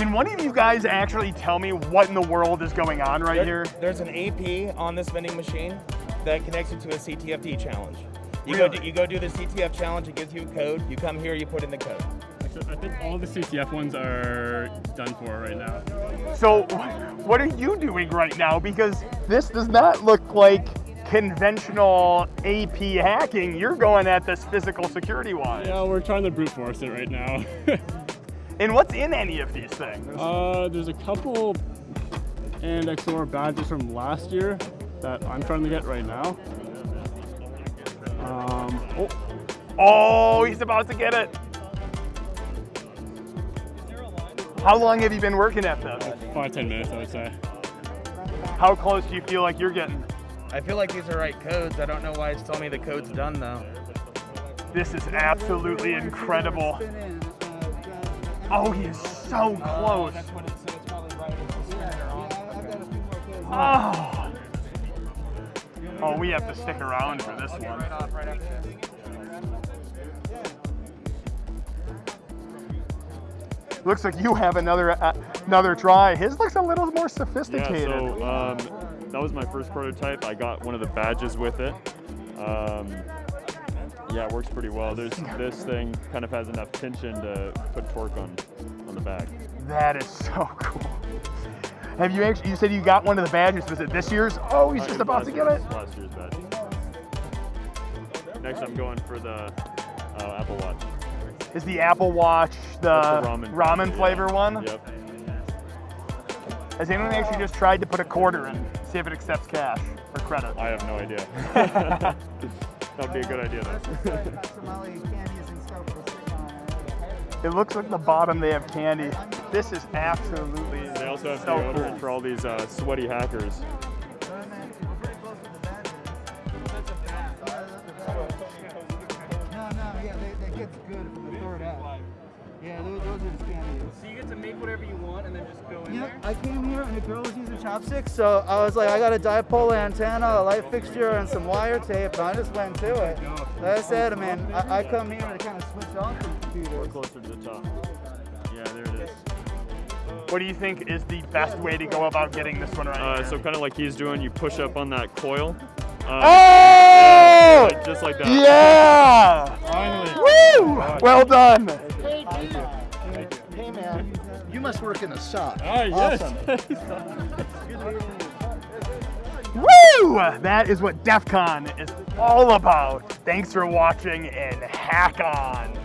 Can one of you guys actually tell me what in the world is going on right There- here? There's an AP on this vending machine that connects you to a CTFT challenge. You go do, you go do the CTF challenge. It gives you a code. You come here. You put in the code. I think all the CTF ones are done for right now. So, what are you doing right now? Because this does not look like conventional AP hacking. You're going at this physical security wise. Yeah, we're trying to brute force it right now. And what's in any of these things? uh, there's a couple and XOR badges from last year that I'm trying to get right now. Um, oh, Oh, he's about to get it. How long have you been working at this? five, ten minutes, I would say. How close do you feel like you're getting? I feel like these are right codes. I don't know why it's telling me the code's done though. This is absolutely incredible. Oh, he is so close. Oh. Oh, we have to stick around for this one. Looks like you have another uh, another try. His looks a little more sophisticated. Yeah, sophisticated. so um, that was my first prototype. I got one of the badges with it. Um, yeah, it works pretty well. There's this thing kind of has enough tension to put torque on on the back. That is so cool. Have you actually? You said you got one of the badges. Was it this year's? Oh, he's Uh, just about to get it. Last year's badge. Next, I'm going for the uh, Apple Watch. Is the Apple Watch the, the ramen, ramen yeah. flavor one? Yep. Has anyone actually just tried to put a quarter in, see if it accepts cash or credit? I have no idea. That'd be a good idea though. It looks like the bottom they have candy. This is absolutely They also have so deodorant cool. for all these uh, sweaty hackers. No, no, yeah, they, that gets good from the third out. Yeah, those, those are the candies. Yeah, I came here and the girl was using chopsticks, so I was like, I got a dipole antenna, a light fixture, and some wire tape, and I just went to it. Like I said, I mean, I, I come here to kind of switch off the computer. Closer to the top. Yeah, there it is. What do you think is the best way to go about getting this one right? Uh, so kind of like he's doing, you push up on that coil. Uh, oh! yeah, just like that. Yeah! Finally. Woo! Well done. Hey, man, you must work in a shop. Ah, yes. Woo! That is what DEF CON is all about. Thanks for watching and hack on.